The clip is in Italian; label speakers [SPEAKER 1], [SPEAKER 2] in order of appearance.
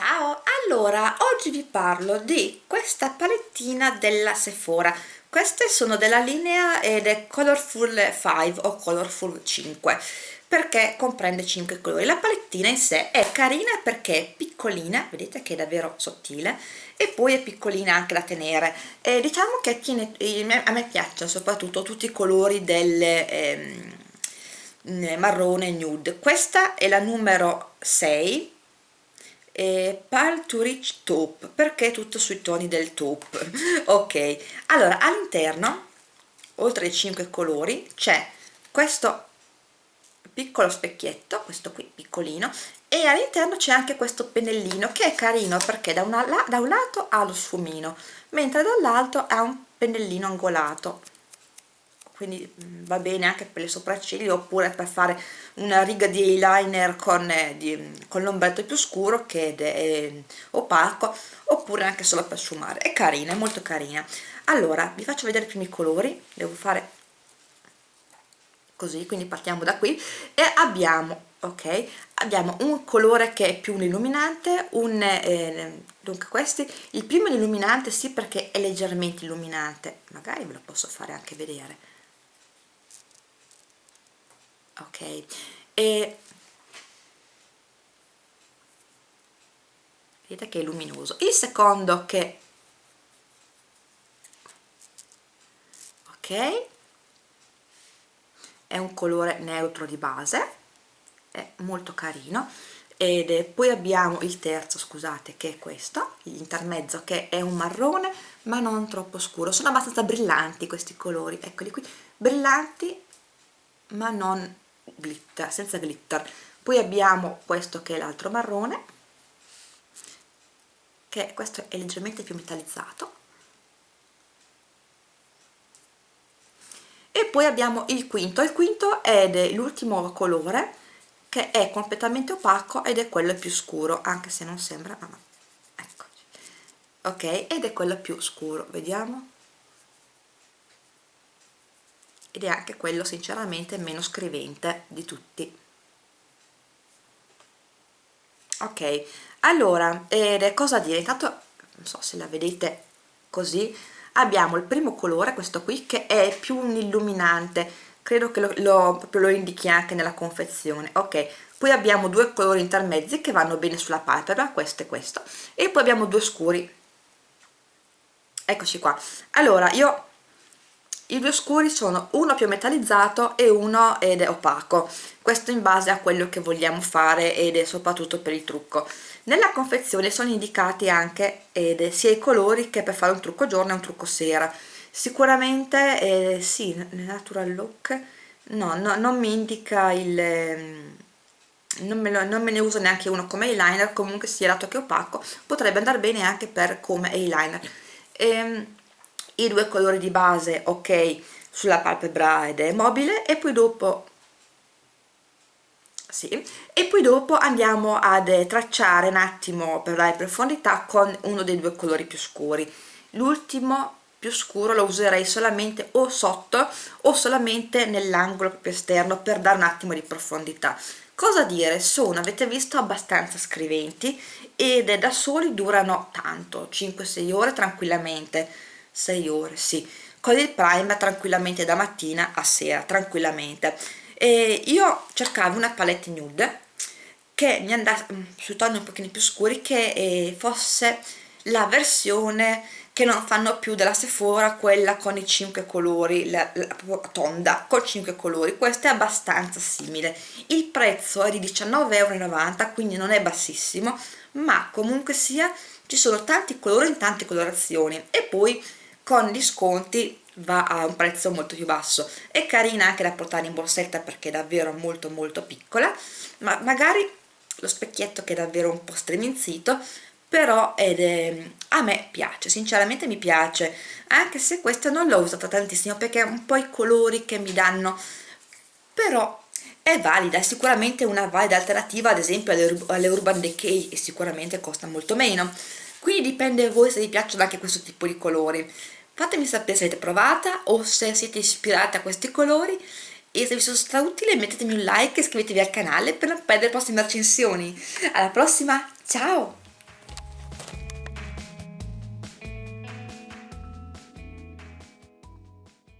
[SPEAKER 1] Ciao, allora oggi vi parlo di questa palettina della Sephora. Queste sono della linea ed è Colorful 5 o Colorful 5 perché comprende 5 colori. La palettina in sé è carina perché è piccolina vedete che è davvero sottile e poi è piccolina anche da tenere. E diciamo che tiene, a me piacciono soprattutto tutti i colori del eh, marrone nude. Questa è la numero 6 eh, Pal to Rich Taupe perché tutto sui toni del taupe ok allora all'interno oltre ai 5 colori c'è questo piccolo specchietto questo qui piccolino e all'interno c'è anche questo pennellino che è carino perché da, una, da un lato ha lo sfumino mentre dall'altro ha un pennellino angolato quindi mm, va bene anche per le sopracciglia oppure per fare una riga di eyeliner con, eh, con l'ombretto più scuro che è eh, opaco oppure anche solo per sfumare. È carina, è molto carina. Allora vi faccio vedere i primi colori. Devo fare così quindi partiamo da qui. E abbiamo ok abbiamo un colore che è più illuminante un eh, dunque questi. Il primo è illuminante sì perché è leggermente illuminante. Magari ve lo posso fare anche vedere ok. E vedete che è luminoso. Il secondo che ok. È un colore neutro di base. È molto carino. Ed poi abbiamo il terzo scusate che è questo l'intermezzo che è un marrone ma non troppo scuro. Sono abbastanza brillanti questi colori eccoli qui. Brillanti ma non glitter, senza glitter. Poi abbiamo questo che è l'altro marrone che questo è leggermente più metallizzato. E poi abbiamo il quinto. Il quinto è l'ultimo colore che è completamente opaco ed è quello più scuro anche se non sembra ma eccoci. Ok ed è quello più scuro. Vediamo ed è anche quello sinceramente meno scrivente di tutti. Ok allora ed cosa dire? Intanto non so se la vedete così abbiamo il primo colore questo qui che è più un illuminante. Credo che lo, lo, lo indichi anche nella confezione. Ok poi abbiamo due colori intermezzi che vanno bene sulla palpebra questo e questo e poi abbiamo due scuri. Eccoci qua. Allora io i due scuri sono uno più metallizzato e uno ed è opaco. Questo in base a quello che vogliamo fare ed è soprattutto per il trucco. Nella confezione sono indicati anche ed sia i colori che per fare un trucco giorno e un trucco sera. Sicuramente eh, sì, nel natural look no, no, non mi indica il ehm, non me, lo, non me, ne uso neanche uno come eyeliner comunque sia dato che opaco potrebbe andare bene anche per come eyeliner. Ehm, i due colori di base ok sulla palpebra ed è mobile e poi dopo sì, e poi dopo andiamo ad tracciare un attimo per dare profondità con uno dei due colori più scuri. L'ultimo più scuro lo userei solamente o sotto o solamente nell'angolo proprio esterno per dare un attimo di profondità. Cosa dire? Sono avete visto abbastanza scriventi ed da soli durano tanto 5-6 ore tranquillamente 6 ore, sì, con il primer tranquillamente da mattina a sera, tranquillamente. E io cercavo una palette nude che mi andasse mm, sui toni un pochino più scuri che eh, fosse la versione che non fanno più della Sephora quella con i 5 colori la, la, tonda con 5 colori. Questa è abbastanza simile. Il prezzo è di 19,90€ quindi non è bassissimo ma comunque sia ci sono tanti colori in tante colorazioni. E poi con gli sconti va a un prezzo molto più basso. È carina anche da portare in borsetta perché è davvero molto molto piccola ma magari lo specchietto che è davvero un po' streminzito però è, a me piace, sinceramente mi piace anche se questa non l'ho usata tantissimo perché è un po' i colori che mi danno però è valida, è sicuramente una valida alternativa ad esempio alle, alle Urban Decay e sicuramente costa molto meno. Quindi dipende voi se vi piacciono anche questo tipo di colori fatemi sapere se avete provata o se siete ispirati a questi colori e se vi sono stata utile mettetemi un like e iscrivetevi al canale per non perdere le prossime recensioni alla prossima, ciao!